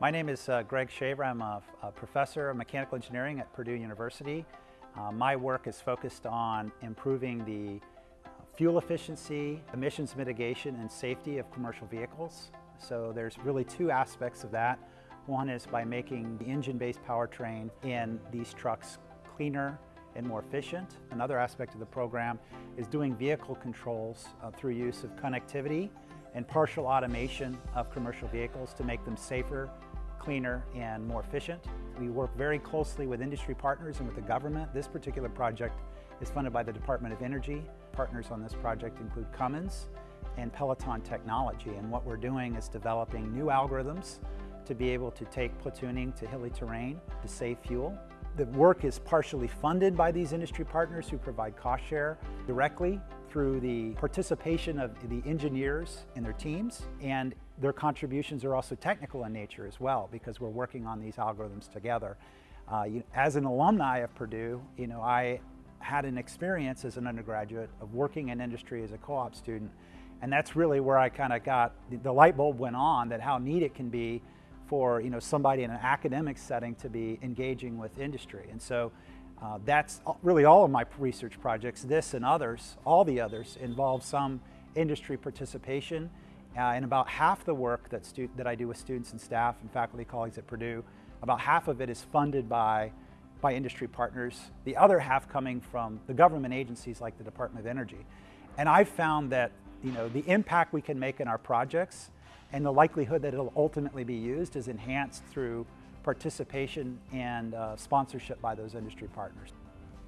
My name is uh, Greg Shaver. I'm a, a, professor of mechanical engineering at Purdue University. Uh, my work is focused on improving the uh, fuel efficiency, emissions mitigation, and safety of commercial vehicles. So there's really two aspects of that. One is by making the engine-based powertrain in these trucks cleaner and more efficient. Another aspect of the program is doing vehicle controls uh, through use of connectivity and partial automation of commercial vehicles to make them safer cleaner and more efficient. We work very closely with industry partners and with the government. This particular project is funded by the Department of Energy. Partners on this project include Cummins and Peloton Technology. And what we're doing is developing new algorithms to be able to take platooning to hilly terrain to save fuel. The work is partially funded by these industry partners who provide cost share directly through the participation of the engineers and their teams and their contributions are also technical in nature as well because we're working on these algorithms together. Uh, you, as an alumni of Purdue, you know, I had an experience as an undergraduate of working in industry as a co-op student and that's really where I kind of got, the, the light bulb went on that how neat it can be for you know, somebody in an academic setting to be engaging with industry. And so uh, that's really all of my research projects, this and others, all the others, involve some industry participation. Uh, and about half the work that, that I do with students and staff and faculty colleagues at Purdue, about half of it is funded by, by industry partners, the other half coming from the government agencies like the Department of Energy. And I've found that you know, the impact we can make in our projects and the likelihood that it'll ultimately be used is enhanced through participation and uh, sponsorship by those industry partners.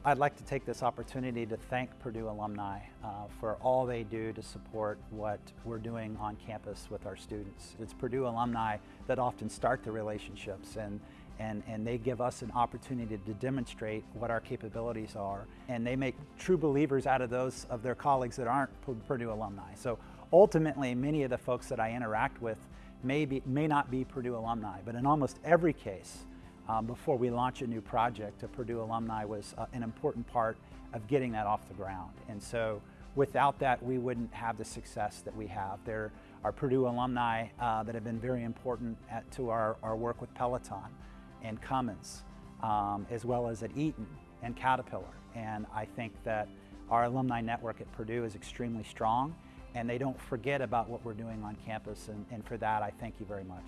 I'd like to take this opportunity to thank Purdue alumni uh, for all they do to support what we're doing on campus with our students. It's Purdue alumni that often start the relationships and, and, and they give us an opportunity to demonstrate what our capabilities are. And they make true believers out of those of their colleagues that aren't Purdue alumni. So ultimately, many of the folks that I interact with may, be, may not be Purdue alumni, but in almost every case, um, before we launch a new project, a Purdue alumni was uh, an important part of getting that off the ground. And so without that, we wouldn't have the success that we have. There are Purdue alumni uh, that have been very important at, to our, our work with Peloton and Cummins, um, as well as at Eaton and Caterpillar. And I think that our alumni network at Purdue is extremely strong and they don't forget about what we're doing on campus. And, and for that, I thank you very much.